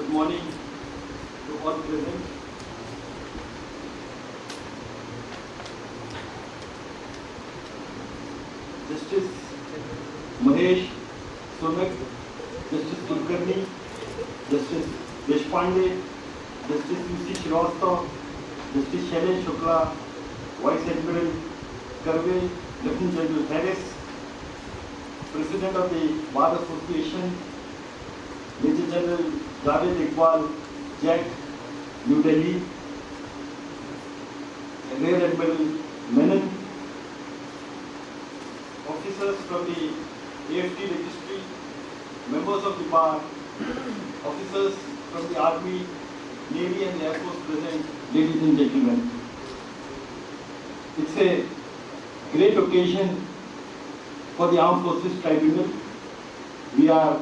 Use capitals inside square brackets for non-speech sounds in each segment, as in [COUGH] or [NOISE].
Good morning to all present. Justice Mahesh Sonak, Justice Kulkarni, Justice Deshpande, Justice U.C. Srivastava, Justice Shailesh Shukla, Vice Admiral Karve, Lieutenant General Harris, President of the Bar Association, Major General Javed Iqbal, JAG, New Delhi, Rear Admiral Menon, officers from the AFT registry, members of the bar, officers from the army, navy and air force present, ladies and gentlemen. It's a great occasion for the Armed Forces Tribunal. We are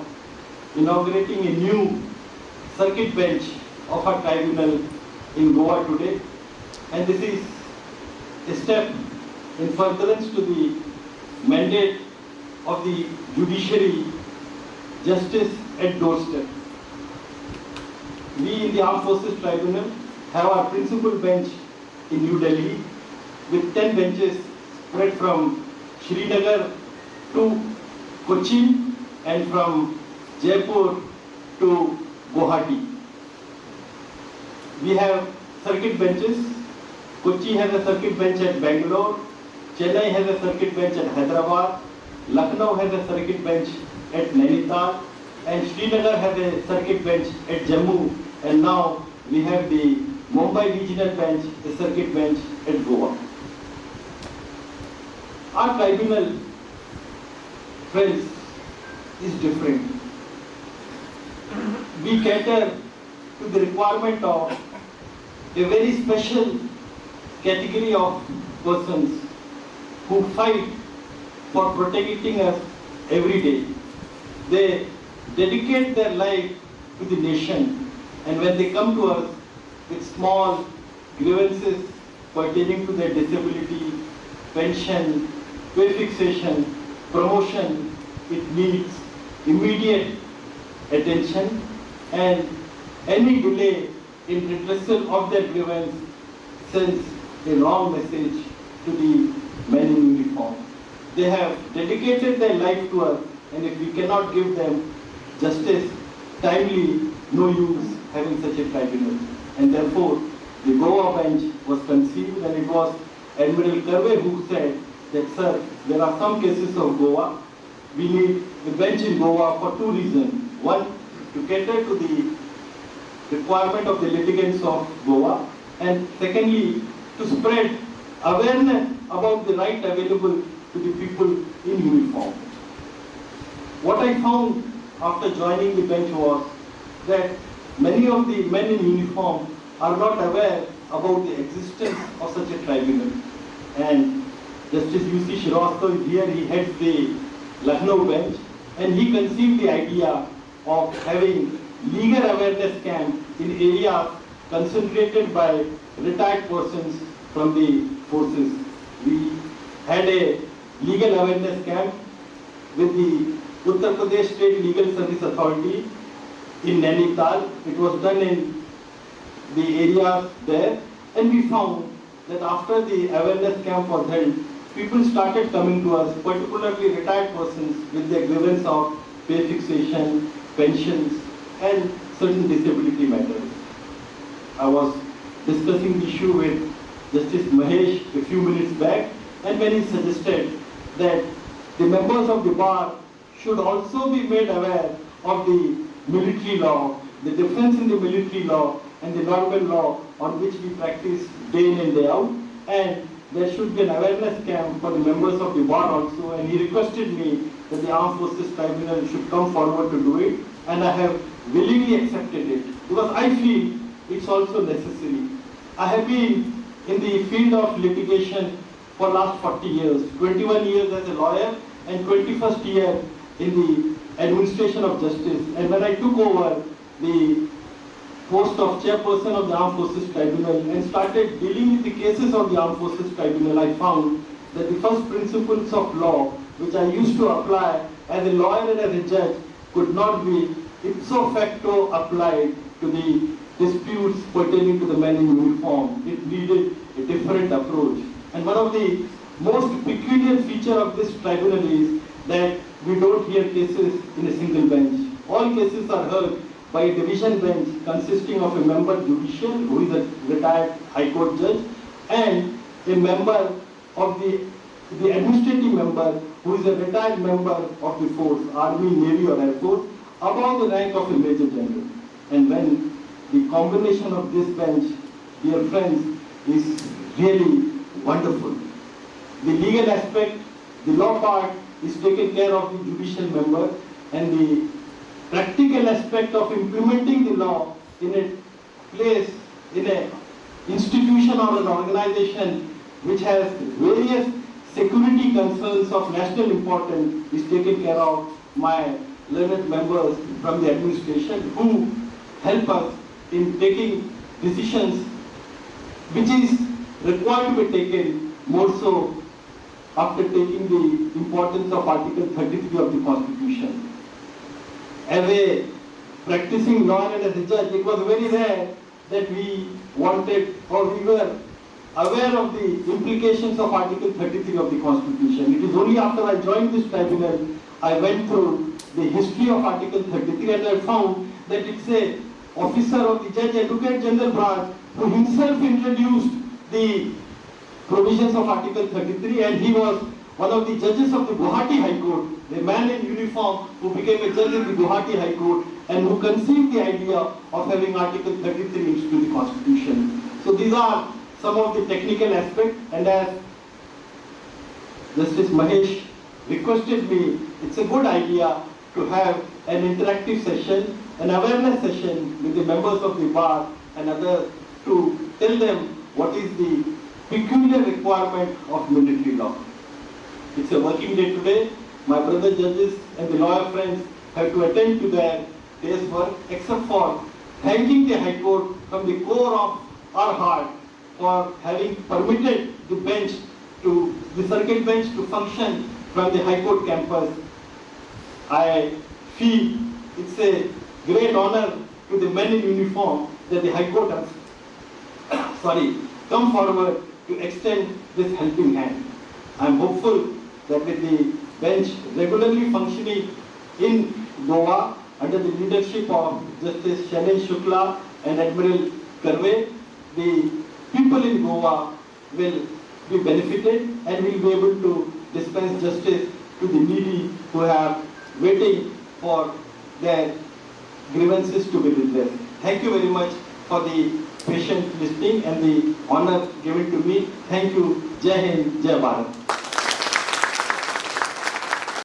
inaugurating a new circuit bench of our tribunal in Goa today. And this is a step in furtherance to the mandate of the judiciary, justice at doorstep. We in the Armed Forces Tribunal have our principal bench in New Delhi with 10 benches spread from Srinagar to Kochi and from Jaipur to Guwahati. We have circuit benches. Kochi has a circuit bench at Bangalore. Chennai has a circuit bench at Hyderabad. Lucknow has a circuit bench at Nainital. And Srinagar has a circuit bench at Jammu. And now we have the Mumbai Regional Bench, a circuit bench at Goa. Our tribunal, friends, is different. We cater to the requirement of a very special category of persons who fight for protecting us every day. They dedicate their life to the nation and when they come to us with small grievances pertaining to their disability, pension, pay fixation, promotion, it needs immediate attention and any delay in redressal of that grievance sends a wrong message to the men in uniform. They have dedicated their life to us and if we cannot give them justice timely, no use having such a tribunal. And therefore, the Goa bench was conceived and it was Admiral Karve who said that, sir, there are some cases of Goa. We need a bench in Goa for two reasons. One, to cater to the requirement of the litigants of Goa. And secondly, to spread awareness about the right available to the people in uniform. What I found after joining the bench was that many of the men in uniform are not aware about the existence of such a tribunal. And Justice U.C. Srivastava is here, he heads the Lucknow bench, and he conceived the idea of having legal awareness camp in areas concentrated by retired persons from the forces. We had a legal awareness camp with the Uttar Pradesh State Legal Service Authority in Nainital. It was done in the areas there and we found that after the awareness camp was held, people started coming to us, particularly retired persons with their grievance of pay fixation, pensions and certain disability matters. I was discussing the issue with Justice Mahesh a few minutes back and when he suggested that the members of the bar should also be made aware of the military law, the difference in the military law and the normal law on which we practice day in and day out and there should be an awareness camp for the members of the bar also and he requested me that the Armed Forces Tribunal should come forward to do it and I have willingly accepted it because I feel it's also necessary. I have been in the field of litigation for last 40 years, 21 years as a lawyer and 21st year in the administration of justice. And when I took over the post of chairperson of the Armed Forces Tribunal and started dealing with the cases of the Armed Forces Tribunal, I found that the first principles of law, which I used to apply as a lawyer and as a judge, could not be ipso facto applied to the disputes pertaining to the men in uniform. It needed a different approach. And one of the most peculiar feature of this tribunal is that we don't hear cases in a single bench. All cases are heard by a division bench consisting of a member judicial who is a retired high court judge and a member of the, the administrative member who is a retired member of the force, army, navy or air force, above the rank of a major general. And when the combination of this bench, dear friends, is really wonderful. The legal aspect, the law part is taken care of the judicial member and the practical aspect of implementing the law in a place, in an institution or an organization which has various security concerns of national importance is taken care of my learned members from the administration who help us in taking decisions which is required to be taken more so after taking the importance of Article 33 of the Constitution. As a practicing lawyer and as a judge, it was very rare that we wanted or we were aware of the implications of Article 33 of the Constitution. It is only after I joined this tribunal, I went through the history of Article 33 and I found that it's a officer of the Judge Advocate General branch who himself introduced the provisions of Article 33 and he was one of the judges of the Guwahati High Court, the man in uniform who became a judge in the Guwahati High Court and who conceived the idea of having Article 33 into the Constitution. So these are some of the technical aspects and as Justice Mahesh requested me, it's a good idea to have an interactive session, an awareness session with the members of the bar and others to tell them what is the peculiar requirement of military law. It's a working day today. My brother judges and the lawyer friends have to attend to their day's work except for thanking the High Court from the core of our heart for having permitted the bench to, the circuit bench to function from the High Court campus. I feel it's a great honor to the men in uniform that the High Court has, [COUGHS] sorry, come forward to extend this helping hand. I am hopeful that with the bench regularly functioning in Goa under the leadership of Justice Shailesh Shukla and Admiral Karve, the people in Goa will be benefited and will be able to dispense justice to the needy who are waiting for their grievances to be redressed. Thank you very much for the patient listening and the honor given to me. Thank you. Jai Hind, Jai Bharat.